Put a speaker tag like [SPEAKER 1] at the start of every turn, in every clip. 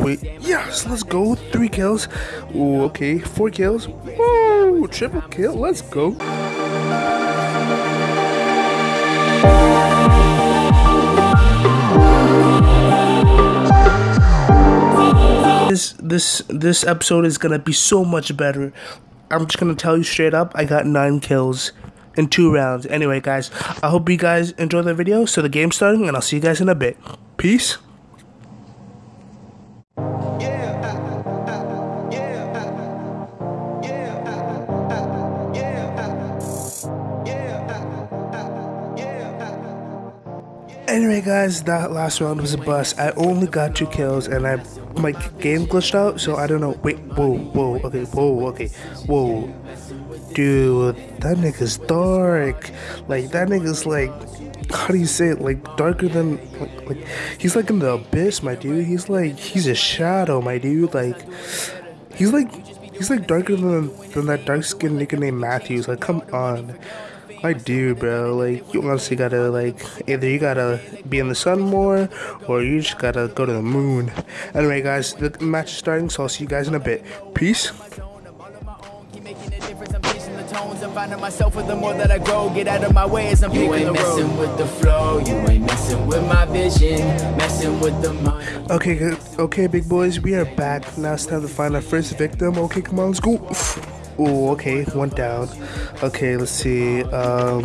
[SPEAKER 1] Wait, yes, let's go. Three kills. Ooh, okay, four kills. Ooh, triple kill. Let's go. This this this episode is gonna be so much better. I'm just gonna tell you straight up. I got nine kills in two rounds. Anyway, guys, I hope you guys enjoy the video. So the game's starting, and I'll see you guys in a bit. Peace. Anyway, guys, that last round was a bust. I only got two kills, and I my game glitched out, so I don't know. Wait, whoa, whoa, okay, whoa, okay, whoa, dude, that nigga's dark. Like that nigga's like, how do you say it? Like darker than like, like he's like in the abyss, my dude. He's like he's a shadow, my dude. Like he's like he's like darker than than that dark skinned nigga named Matthews. Like come on. I do, bro. Like, you honestly gotta, like, either you gotta be in the sun more, or you just gotta go to the moon. Anyway, guys, the match is starting, so I'll see you guys in a bit. Peace. finding myself with the more that I grow. Get out of my way as I'm You ain't messing with the flow, you ain't messing with my vision, messing with the mind. Okay, okay, big boys, we are back. Now it's time to find our first victim. Okay, come on, let's go. Oh, okay, one down. Okay, let's see. Um,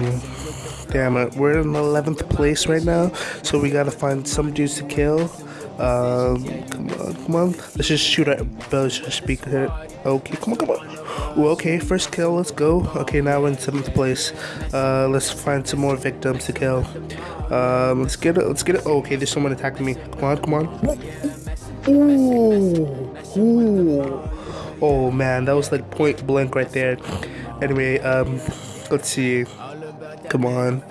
[SPEAKER 1] damn it, we're in 11th place right now, so we gotta find some dudes to kill. Um, come on, come on. Let's just shoot at Bell's speaker. Okay, come on, come on. Ooh, okay, first kill, let's go. Okay, now we're in 7th place. Uh, let's find some more victims to kill. Um, let's get it, let's get it. Oh, okay, there's someone attacking me. Come on, come on. Ooh, ooh. Oh man, that was like point blank right there. Anyway, um, let's see. Come on.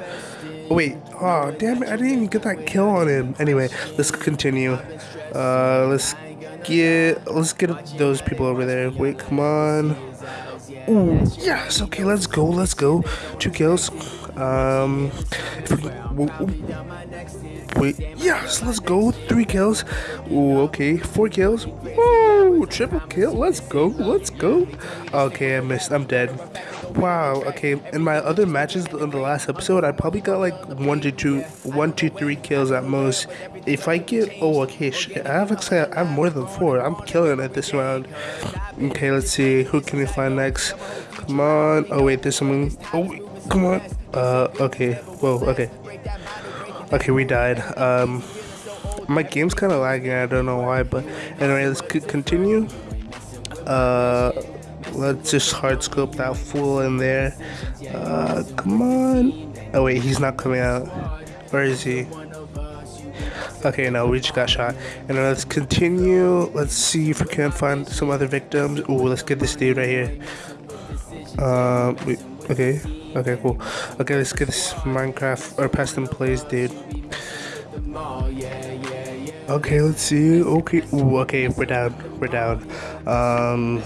[SPEAKER 1] Wait. Oh, damn it. I didn't even get that kill on him. Anyway, let's continue. Uh, let's get, let's get those people over there. Wait, come on. Ooh, yes. Okay, let's go. Let's go. Two kills. Um, wait, yes, let's go. Three kills. Ooh, okay, four kills. Woo, triple kill. Let's go. Let's go. Okay, I missed. I'm dead. Wow. Okay, in my other matches in the last episode, I probably got like one to two, one to three kills at most. If I get, oh, okay, shit, I have I have more than four. I'm killing it this round. Okay, let's see. Who can we find next? Come on. Oh wait, there's someone. Oh, wait, come on. Uh, okay. Whoa, okay. Okay, we died. Um, my game's kind of lagging. I don't know why, but anyway, let's continue. Uh, let's just hard scope that fool in there. Uh, come on. Oh wait, he's not coming out. Where is he? Okay, no, we just got shot. And let's continue. Let's see if we can find some other victims. Ooh, let's get this dude right here. Um, uh, okay. Okay, cool. Okay, let's get this Minecraft or Preston plays, dude. Okay, let's see. Okay, Ooh, okay, we're down. We're down. Um,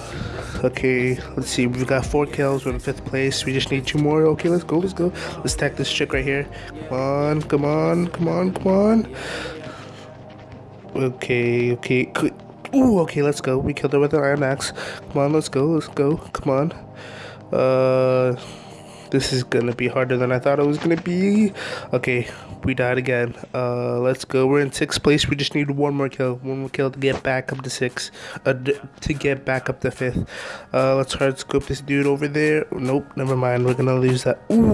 [SPEAKER 1] okay, let's see. We've got four kills. We're in fifth place. We just need two more. Okay, let's go. Let's go. Let's attack this chick right here. Come on, come on, come on, come on. Okay, okay. Ooh, okay, let's go. We killed her with an iron axe. Come on, let's go. Let's go. Come on. Uh. This is gonna be harder than I thought it was gonna be. Okay, we died again. Uh, let's go. We're in sixth place. We just need one more kill. One more kill to get back up to six. Uh, to get back up to fifth. Uh, let's hard scope this dude over there. Nope, never mind. We're gonna lose that. Ooh,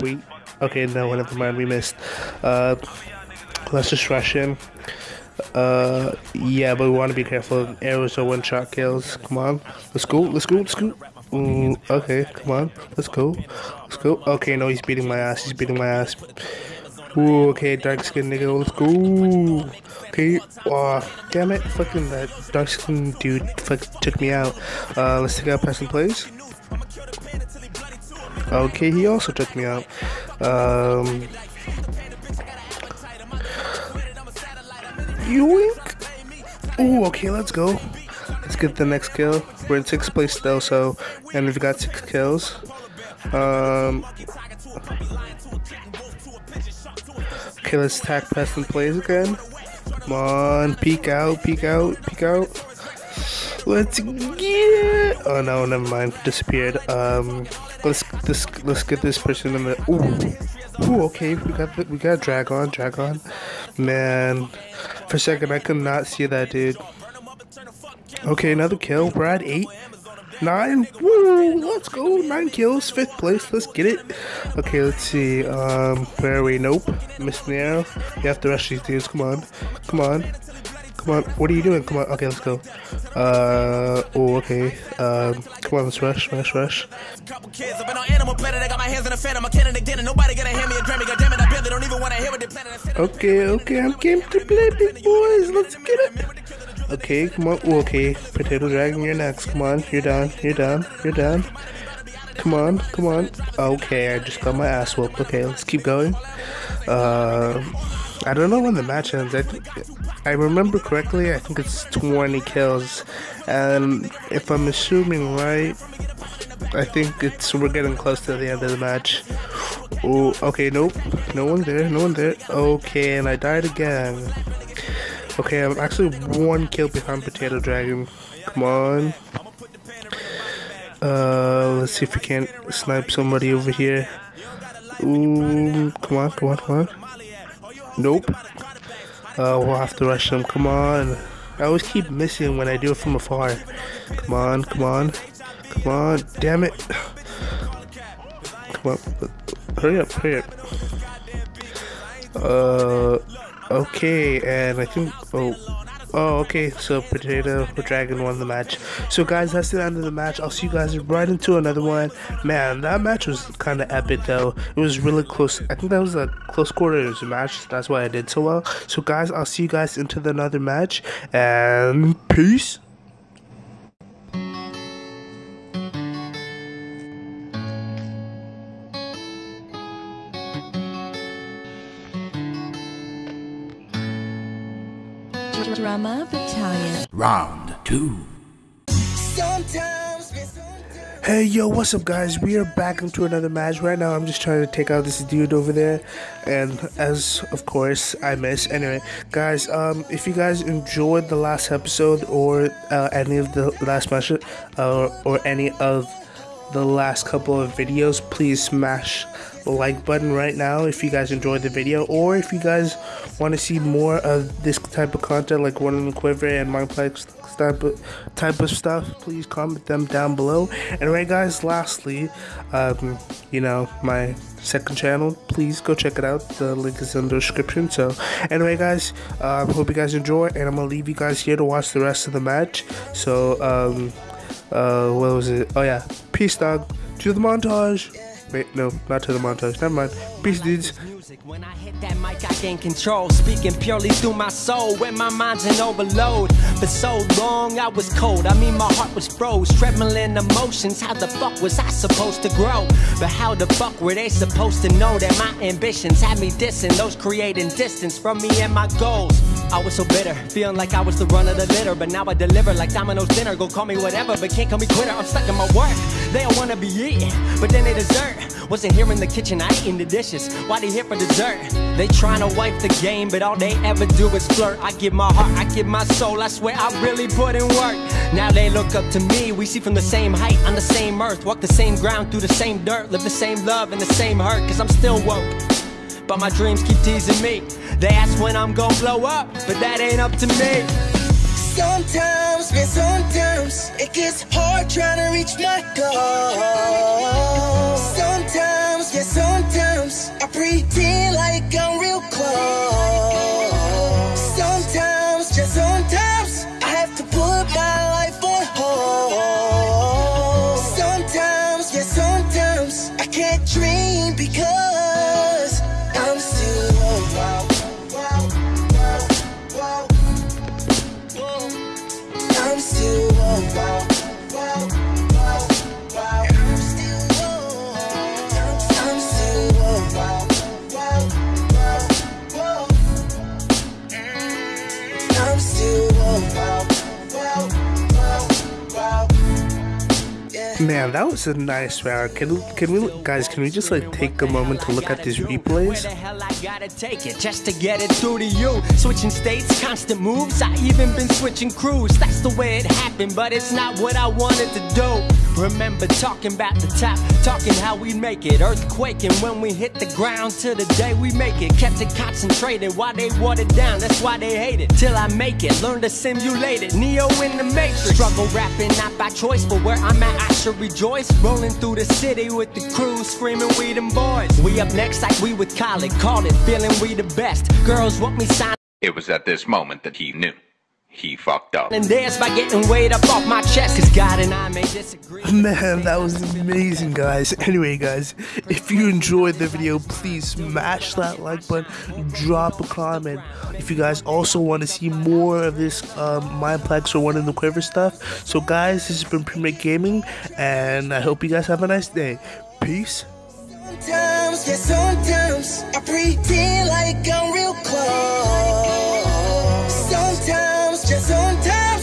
[SPEAKER 1] wait. Okay, no, never mind. We missed. Uh, let's just rush in. Uh, yeah, but we want to be careful. Arrows are one-shot kills. Come on, let's go. Let's go. Let's go. Mm, okay, come on. Let's go. Let's go. Okay, no, he's beating my ass. He's beating my ass. Ooh, okay, dark skin nigga. Let's go. Okay. Oh, damn it. Fucking that dark skin dude fuck took me out. Uh, let's take out Preston Plays. Okay, he also took me out. Um. Yoink! Ooh, okay, let's go. Let's get the next kill. We're in sixth place though, so and we've got six kills. Um, okay, let's attack Preston plays again. Come on, peek out, peek out, peek out. Let's get. Oh no, never mind. Disappeared. Um, let's this let's get this person in the. Ooh, ooh. Okay, we got the, we got Dragon, Dragon. Man, for a second I could not see that dude. Okay, another kill. Brad eight. Nine. Woo! Let's go. Nine kills. Fifth place. Let's get it. Okay, let's see. Um, where are we? Nope. Missed the arrow. You have to rush these dudes. Come on. Come on. Come on. What are you doing? Come on. Okay, let's go. Uh, oh, okay. Um, come on. Let's rush. Rush. Rush.
[SPEAKER 2] Couple kids, I've been on animal planet. I got my hands in the fan. I'm a cannon again, nobody gonna hear me a Grammy. God damn it, I barely don't even wanna hear what they're planning.
[SPEAKER 1] Okay, okay. I'm game to play, big boys. Let's get it. Okay, come on. Okay, Potato Dragon, you're next. Come on, you're down, you're down, you're down. Come on, come on. Okay, I just got my ass whooped. Okay, let's keep going. Uh, I don't know when the match ends. I think, I remember correctly. I think it's 20 kills, and if I'm assuming right, I think it's we're getting close to the end of the match. Oh, okay, nope, no one there, no one there. Okay, and I died again. Okay, I'm actually one kill behind Potato Dragon. Come on. Uh, let's see if we can't snipe somebody over here. Ooh, come on, come on, come on. Nope. Uh, we'll have to rush them. Come on. I always keep missing when I do it from afar. Come on, come on. Come on. Damn it. Come on. Hurry up, hurry up. Uh, Okay, and I think oh oh okay, so Potato Dragon won the match. So guys, that's the end of the match. I'll see you guys right into another one. Man, that match was kind of epic though. It was really close. I think that was a close quarters match. That's why I did so well. So guys, I'll see you guys into the another match, and peace.
[SPEAKER 3] Drama Battalion.
[SPEAKER 4] Round two.
[SPEAKER 1] Hey yo, what's up guys? We are back into another match. Right now I'm just trying to take out this dude over there. And as of course I miss. Anyway, guys, um if you guys enjoyed the last episode or uh, any of the last match uh, or any of the last couple of videos, please smash the like button right now if you guys enjoyed the video or if you guys want to see more of this type of content like one in the quiver and mineplex type of type of stuff please comment them down below. Anyway guys lastly um you know my second channel please go check it out. The link is in the description so. Anyway guys um hope you guys enjoy and i'm gonna leave you guys here to watch the rest of the match. So um uh what was it oh yeah peace dog to the montage Wait, no, not to the montage. Never mind. Peace, dudes.
[SPEAKER 2] When I hit that mic, I gain control. Speaking purely through my soul. When my mind's in overload. For so long, I was cold. I mean, my heart was froze. Trembling emotions. How the fuck was I supposed to grow? But how the fuck were they supposed to know that my ambitions had me dissing? Those creating distance from me and my goals. I was so bitter, feeling like I was the run of the litter. But now I deliver like Domino's dinner. Go call me whatever, but can't call me quitter. I'm stuck in my work. They all wanna be eating, but then they dessert, Wasn't here in the kitchen, I eating the dishes. Why they here for dessert? They tryna wipe the game, but all they ever do is flirt. I give my heart, I give my soul. I swear I really put in work. Now they look up to me. We see from the same height on the same earth, walk the same ground through the same dirt, live the same love and the same hurt. Cause I'm still woke. But my dreams keep teasing me. They ask when I'm gonna blow up, but that ain't up to me.
[SPEAKER 5] Sometimes, man, sometimes it gets hard trying to reach my goal. Sometimes, yeah, sometimes I pretend like I'm real close. Sometimes, just sometimes I have to put my life on hold. Sometimes, yeah, sometimes I can't dream because
[SPEAKER 1] Man, that was a nice round. Can can we guys? Can we just like take a moment to look at these replays?
[SPEAKER 2] The hell I gotta take it just to get it through to you? Switching states, constant moves. I even been switching crews. That's the way it happened, but it's not what I wanted to do. Remember talking about the top, talking how we make it. Earthquaking when we hit the ground till the day we make it. Kept it concentrated while they watered down. That's why they hate it. Till I make it, learn to simulate it. Neo in the matrix. Struggle rapping not by choice, but where I'm at, I should rejoice. Rolling through the city with the crew, screaming we them boys. We up next like we with Khaled. Call it, feeling we the best. Girls want me sign.
[SPEAKER 4] It was at this moment that he knew. He fucked up.
[SPEAKER 2] And dance by getting weight up off my chest. Cause God and I may disagree.
[SPEAKER 1] Man, that was amazing, guys. Anyway, guys, if you enjoyed the video, please smash that like button, drop a comment. If you guys also want to see more of this um, Mineplex or One in the Quiver stuff. So, guys, this has been Premake Gaming, and I hope you guys have a nice day. Peace.
[SPEAKER 5] Sometimes, yeah, sometimes I pretend like I'm real close just on time.